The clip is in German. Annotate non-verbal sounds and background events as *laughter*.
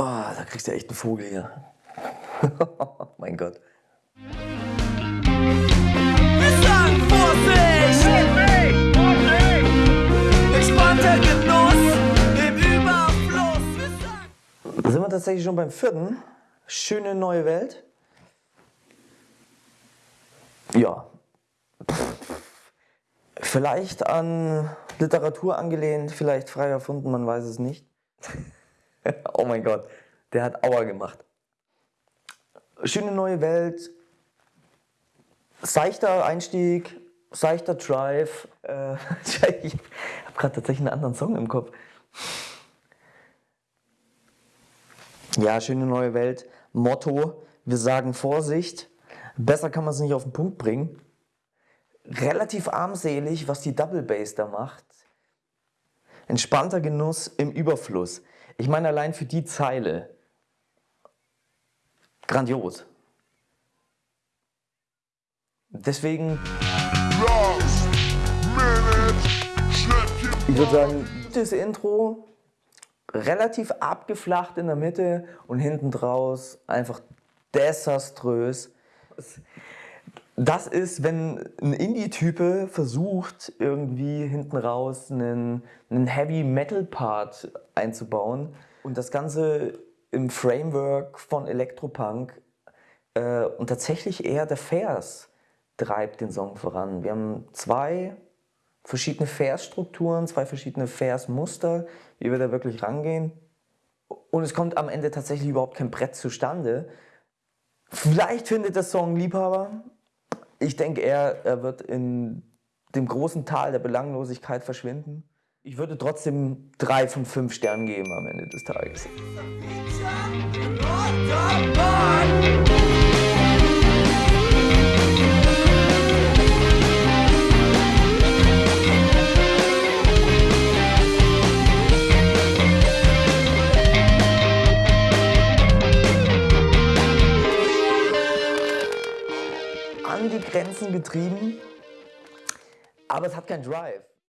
Oh, da kriegst du echt einen Vogel hier. *laughs* mein Gott. Da sind wir tatsächlich schon beim vierten. Schöne neue Welt. Ja. Vielleicht an Literatur angelehnt, vielleicht frei erfunden, man weiß es nicht. *laughs* oh mein Gott, der hat Aua gemacht. Schöne neue Welt. Seichter Einstieg, seichter Drive. Äh, *laughs* ich habe gerade tatsächlich einen anderen Song im Kopf. Ja, schöne neue Welt. Motto, wir sagen Vorsicht. Besser kann man es nicht auf den Punkt bringen. Relativ armselig, was die Double Bass da macht. Entspannter Genuss im Überfluss. Ich meine allein für die Zeile. Grandios. Deswegen, ich würde sagen, gutes Intro, relativ abgeflacht in der Mitte und hinten draus einfach desaströs. Das ist, wenn ein Indie-Type versucht, irgendwie hinten raus einen, einen Heavy-Metal-Part einzubauen und das Ganze im Framework von Elektropunk äh, und tatsächlich eher der Vers treibt den Song voran. Wir haben zwei verschiedene Versstrukturen, zwei verschiedene Versmuster, wie wir da wirklich rangehen. Und es kommt am Ende tatsächlich überhaupt kein Brett zustande. Vielleicht findet der Song Liebhaber. Ich denke, er, er wird in dem großen Tal der Belanglosigkeit verschwinden. Ich würde trotzdem drei von fünf Sternen geben am Ende des Tages. An die Grenzen getrieben, aber es hat keinen Drive.